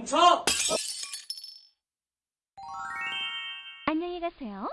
멈춰! 안녕히 가세요.